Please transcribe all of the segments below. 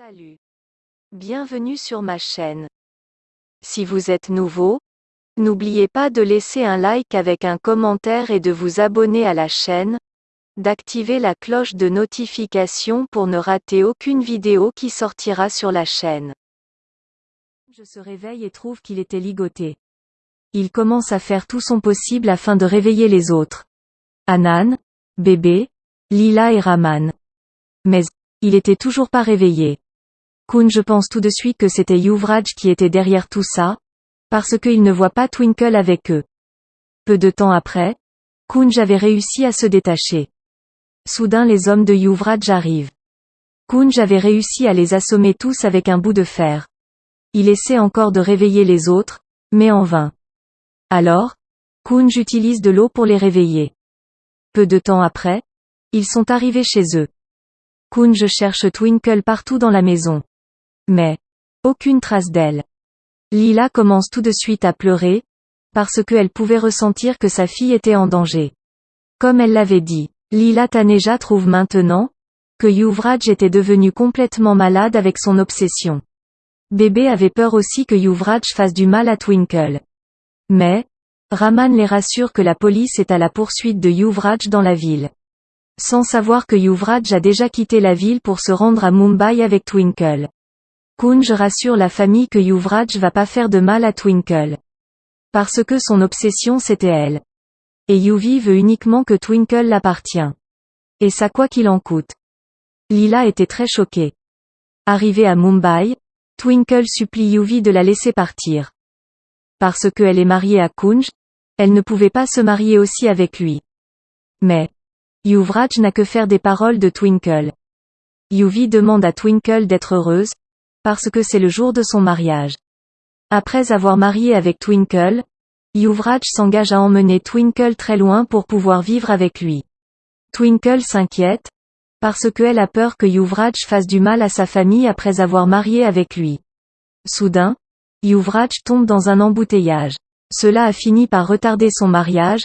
Salut. Bienvenue sur ma chaîne. Si vous êtes nouveau, n'oubliez pas de laisser un like avec un commentaire et de vous abonner à la chaîne, d'activer la cloche de notification pour ne rater aucune vidéo qui sortira sur la chaîne. Je se réveille et trouve qu'il était ligoté. Il commence à faire tout son possible afin de réveiller les autres. Anan, bébé, Lila et Raman. Mais, il était toujours pas réveillé. Kun je pense tout de suite que c'était Yuvraj qui était derrière tout ça, parce qu'il ne voit pas Twinkle avec eux. Peu de temps après, Kunj avait réussi à se détacher. Soudain les hommes de Yuvraj arrivent. Kunj avait réussi à les assommer tous avec un bout de fer. Il essaie encore de réveiller les autres, mais en vain. Alors, Kunj utilise de l'eau pour les réveiller. Peu de temps après, ils sont arrivés chez eux. Kunj cherche Twinkle partout dans la maison. Mais, aucune trace d'elle. Lila commence tout de suite à pleurer, parce qu'elle pouvait ressentir que sa fille était en danger. Comme elle l'avait dit, Lila Taneja trouve maintenant, que Yuvraj était devenu complètement malade avec son obsession. Bébé avait peur aussi que Yuvraj fasse du mal à Twinkle. Mais, Raman les rassure que la police est à la poursuite de Yuvraj dans la ville. Sans savoir que Yuvraj a déjà quitté la ville pour se rendre à Mumbai avec Twinkle. Kunj rassure la famille que Yuvraj va pas faire de mal à Twinkle. Parce que son obsession c'était elle. Et Yuvi veut uniquement que Twinkle l'appartient. Et ça quoi qu'il en coûte. Lila était très choquée. Arrivée à Mumbai, Twinkle supplie Yuvi de la laisser partir. Parce qu'elle est mariée à Kunj, elle ne pouvait pas se marier aussi avec lui. Mais, Yuvraj n'a que faire des paroles de Twinkle. Yuvi demande à Twinkle d'être heureuse, parce que c'est le jour de son mariage. Après avoir marié avec Twinkle, Yuvraj s'engage à emmener Twinkle très loin pour pouvoir vivre avec lui. Twinkle s'inquiète, parce qu'elle a peur que Yuvraj fasse du mal à sa famille après avoir marié avec lui. Soudain, Yuvraj tombe dans un embouteillage. Cela a fini par retarder son mariage,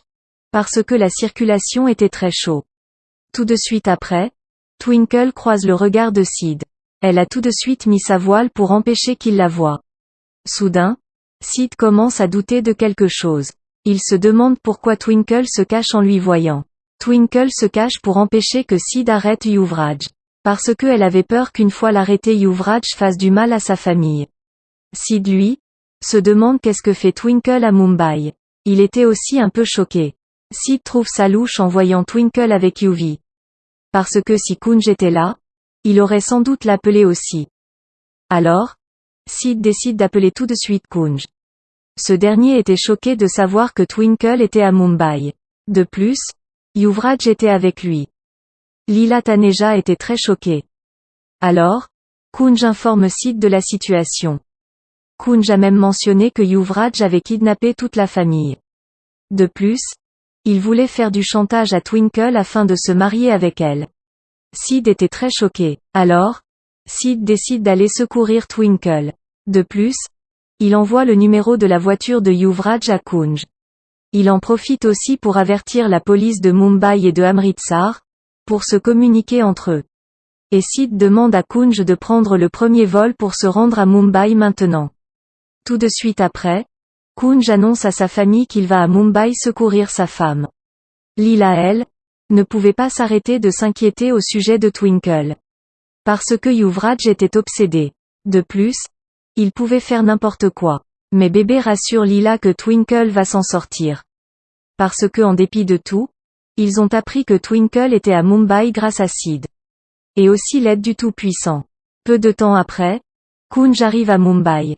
parce que la circulation était très chaud. Tout de suite après, Twinkle croise le regard de Sid. Elle a tout de suite mis sa voile pour empêcher qu'il la voie. Soudain, Sid commence à douter de quelque chose. Il se demande pourquoi Twinkle se cache en lui voyant. Twinkle se cache pour empêcher que Sid arrête Yuvraj. Parce que elle avait peur qu'une fois l'arrêté Yuvraj fasse du mal à sa famille. Sid lui, se demande qu'est-ce que fait Twinkle à Mumbai. Il était aussi un peu choqué. Sid trouve sa louche en voyant Twinkle avec Yuvi. Parce que si Kunj était là, il aurait sans doute l'appelé aussi. Alors, Sid décide d'appeler tout de suite Kunj. Ce dernier était choqué de savoir que Twinkle était à Mumbai. De plus, Yuvraj était avec lui. Lila Taneja était très choquée. Alors, Kunj informe Sid de la situation. Kunj a même mentionné que Yuvraj avait kidnappé toute la famille. De plus, il voulait faire du chantage à Twinkle afin de se marier avec elle. Sid était très choqué. Alors, Sid décide d'aller secourir Twinkle. De plus, il envoie le numéro de la voiture de Yuvraj à Kunj. Il en profite aussi pour avertir la police de Mumbai et de Amritsar, pour se communiquer entre eux. Et Sid demande à Kunj de prendre le premier vol pour se rendre à Mumbai maintenant. Tout de suite après, Kunj annonce à sa famille qu'il va à Mumbai secourir sa femme. Lila elle, ne pouvait pas s'arrêter de s'inquiéter au sujet de Twinkle. Parce que Yuvraj était obsédé. De plus, il pouvait faire n'importe quoi. Mais bébé rassure Lila que Twinkle va s'en sortir. Parce que en dépit de tout, ils ont appris que Twinkle était à Mumbai grâce à Sid. Et aussi l'aide du Tout-Puissant. Peu de temps après, Kunj arrive à Mumbai.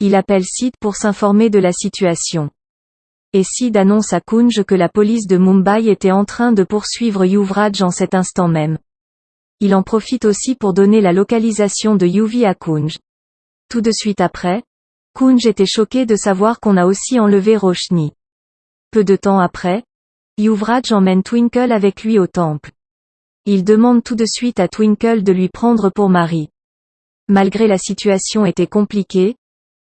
Il appelle Sid pour s'informer de la situation et Sid annonce à Kunj que la police de Mumbai était en train de poursuivre Yuvraj en cet instant même. Il en profite aussi pour donner la localisation de Yuvi à Kunj. Tout de suite après, Kunj était choqué de savoir qu'on a aussi enlevé Roshni. Peu de temps après, Yuvraj emmène Twinkle avec lui au temple. Il demande tout de suite à Twinkle de lui prendre pour mari. Malgré la situation était compliquée,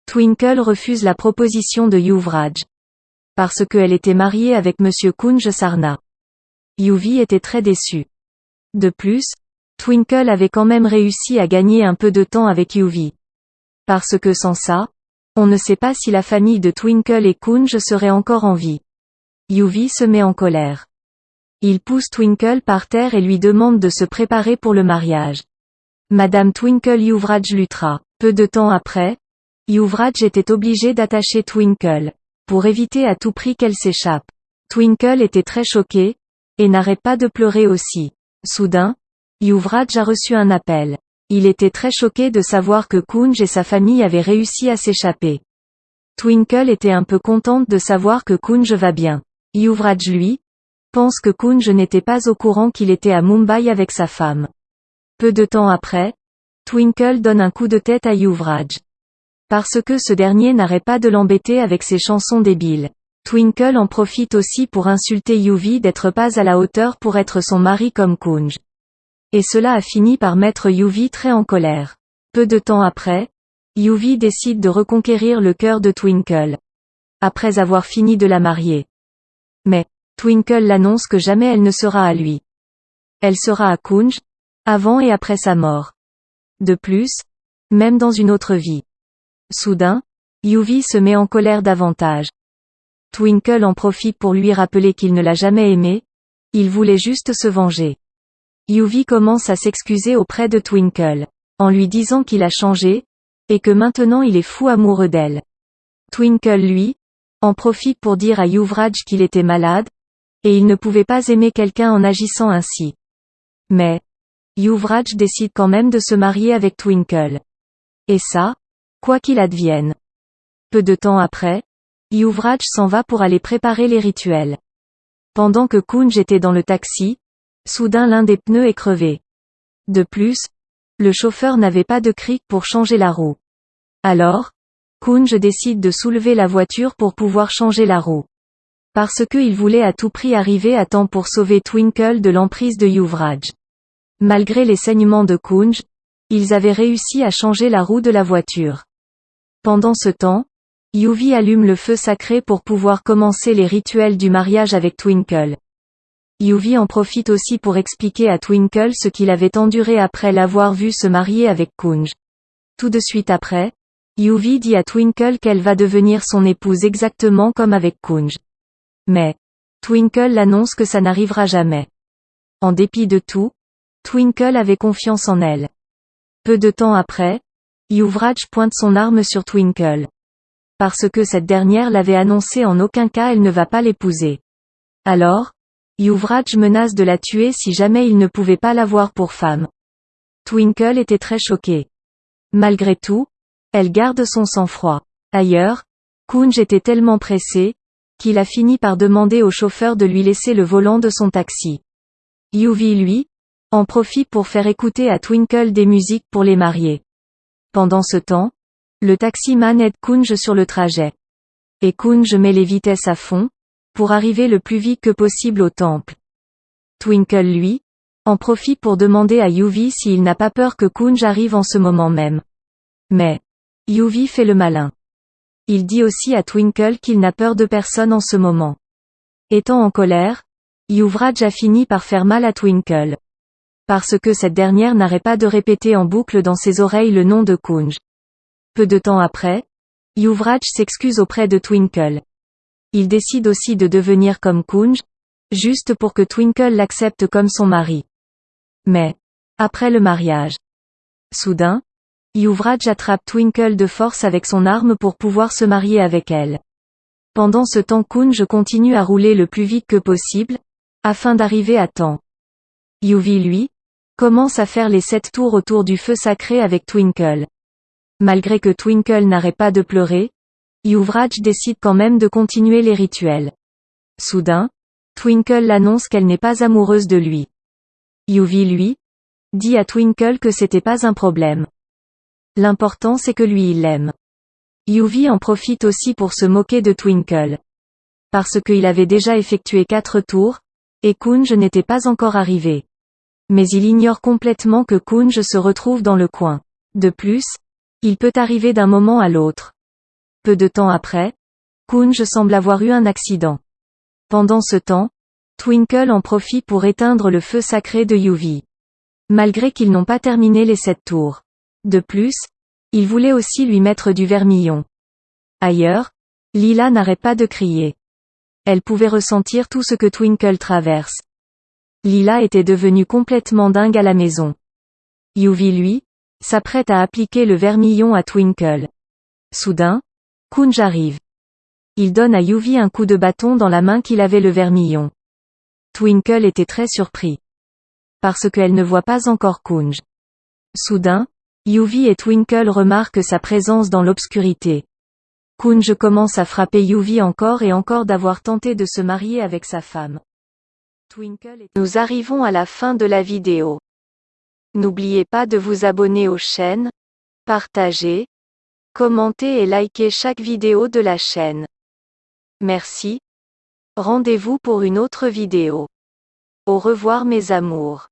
Twinkle refuse la proposition de Yuvraj parce qu'elle était mariée avec Monsieur Kunj Sarna. Yuvi était très déçu. De plus, Twinkle avait quand même réussi à gagner un peu de temps avec Yuvi. Parce que sans ça, on ne sait pas si la famille de Twinkle et Kunj serait encore en vie. Yuvi se met en colère. Il pousse Twinkle par terre et lui demande de se préparer pour le mariage. Madame Twinkle Yuvraj luttera. Peu de temps après, Yuvraj était obligé d'attacher Twinkle, pour éviter à tout prix qu'elle s'échappe. Twinkle était très choquée, et n'arrête pas de pleurer aussi. Soudain, Yuvraj a reçu un appel. Il était très choqué de savoir que Kunj et sa famille avaient réussi à s'échapper. Twinkle était un peu contente de savoir que Kunj va bien. Yuvraj lui, pense que Kunj n'était pas au courant qu'il était à Mumbai avec sa femme. Peu de temps après, Twinkle donne un coup de tête à Yuvraj. Parce que ce dernier n'arrête pas de l'embêter avec ses chansons débiles. Twinkle en profite aussi pour insulter Yuvi d'être pas à la hauteur pour être son mari comme Kunj. Et cela a fini par mettre Yuvi très en colère. Peu de temps après, Yuvi décide de reconquérir le cœur de Twinkle. Après avoir fini de la marier. Mais, Twinkle l'annonce que jamais elle ne sera à lui. Elle sera à Kunj, avant et après sa mort. De plus, même dans une autre vie. Soudain, Yuvi se met en colère davantage. Twinkle en profite pour lui rappeler qu'il ne l'a jamais aimé, il voulait juste se venger. Yuvi commence à s'excuser auprès de Twinkle, en lui disant qu'il a changé, et que maintenant il est fou amoureux d'elle. Twinkle lui, en profite pour dire à Yuvraj qu'il était malade, et il ne pouvait pas aimer quelqu'un en agissant ainsi. Mais, Yuvraj décide quand même de se marier avec Twinkle. Et ça, quoi qu'il advienne. Peu de temps après, Yuvraj s'en va pour aller préparer les rituels. Pendant que Kunj était dans le taxi, soudain l'un des pneus est crevé. De plus, le chauffeur n'avait pas de cric pour changer la roue. Alors, Kunj décide de soulever la voiture pour pouvoir changer la roue. Parce qu'il voulait à tout prix arriver à temps pour sauver Twinkle de l'emprise de Yuvraj. Malgré les saignements de Kunj, ils avaient réussi à changer la roue de la voiture. Pendant ce temps, Yuvi allume le feu sacré pour pouvoir commencer les rituels du mariage avec Twinkle. Yuvi en profite aussi pour expliquer à Twinkle ce qu'il avait enduré après l'avoir vu se marier avec Kunj. Tout de suite après, Yuvi dit à Twinkle qu'elle va devenir son épouse exactement comme avec Kunj. Mais, Twinkle annonce que ça n'arrivera jamais. En dépit de tout, Twinkle avait confiance en elle. Peu de temps après, Yuvraj pointe son arme sur Twinkle. Parce que cette dernière l'avait annoncé en aucun cas elle ne va pas l'épouser. Alors, Yuvraj menace de la tuer si jamais il ne pouvait pas l'avoir pour femme. Twinkle était très choquée. Malgré tout, elle garde son sang-froid. Ailleurs, Kunj était tellement pressé, qu'il a fini par demander au chauffeur de lui laisser le volant de son taxi. Yuvi lui, en profite pour faire écouter à Twinkle des musiques pour les mariés. Pendant ce temps, le taximan aide Kunj sur le trajet. Et Kunj met les vitesses à fond, pour arriver le plus vite que possible au temple. Twinkle lui, en profite pour demander à Yuvi s'il n'a pas peur que Kunj arrive en ce moment même. Mais, Yuvi fait le malin. Il dit aussi à Twinkle qu'il n'a peur de personne en ce moment. Étant en colère, Yuvraj a fini par faire mal à Twinkle. Parce que cette dernière n'arrête pas de répéter en boucle dans ses oreilles le nom de Kunj. Peu de temps après, Yuvraj s'excuse auprès de Twinkle. Il décide aussi de devenir comme Kunj, juste pour que Twinkle l'accepte comme son mari. Mais, après le mariage, soudain, Yuvraj attrape Twinkle de force avec son arme pour pouvoir se marier avec elle. Pendant ce temps Kunj continue à rouler le plus vite que possible, afin d'arriver à temps. Yuvi lui, commence à faire les sept tours autour du feu sacré avec Twinkle. Malgré que Twinkle n'arrête pas de pleurer, Yuvraj décide quand même de continuer les rituels. Soudain, Twinkle annonce qu'elle n'est pas amoureuse de lui. Yuvi lui, dit à Twinkle que c'était pas un problème. L'important c'est que lui il l'aime. Yuvi en profite aussi pour se moquer de Twinkle. Parce qu'il avait déjà effectué quatre tours, et Kunj n'était pas encore arrivé. Mais il ignore complètement que Kunj se retrouve dans le coin. De plus, il peut arriver d'un moment à l'autre. Peu de temps après, Kunj semble avoir eu un accident. Pendant ce temps, Twinkle en profite pour éteindre le feu sacré de Yuvi. malgré qu'ils n'ont pas terminé les sept tours. De plus, il voulait aussi lui mettre du vermillon. Ailleurs, Lila n'arrête pas de crier. Elle pouvait ressentir tout ce que Twinkle traverse. Lila était devenue complètement dingue à la maison. Yuvi lui, s'apprête à appliquer le vermillon à Twinkle. Soudain, Kunj arrive. Il donne à Yuvi un coup de bâton dans la main qu'il avait le vermillon. Twinkle était très surpris. Parce qu'elle ne voit pas encore Kunj. Soudain, Yuvi et Twinkle remarquent sa présence dans l'obscurité. Kunj commence à frapper Yuvi encore et encore d'avoir tenté de se marier avec sa femme. Nous arrivons à la fin de la vidéo. N'oubliez pas de vous abonner aux chaînes, partager, commenter et liker chaque vidéo de la chaîne. Merci. Rendez-vous pour une autre vidéo. Au revoir mes amours.